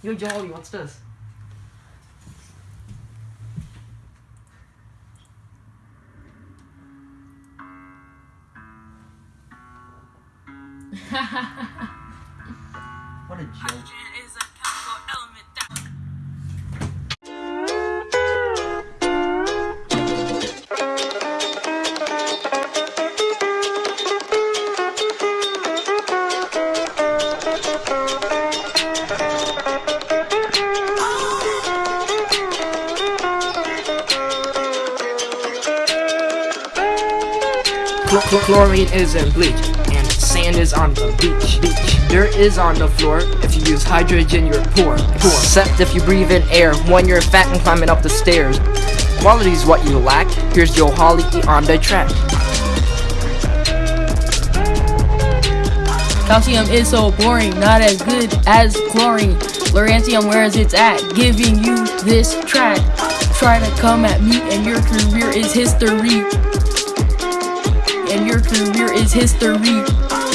Yo, Jolly, what's this? what a joke. Chl- chl- chlorine is in bleach, and sand is on the beach. beach. Dirt is on the floor. If you use hydrogen, you're poor. poor. Except if you breathe in air when you're fat and climbing up the stairs. Quality's what you lack. Here's Joe Holly on the track. Calcium is so boring, not as good as chlorine. Lawrencium, where's it's at? Giving you this track. Try to come at me, and your career is history. And your career is history.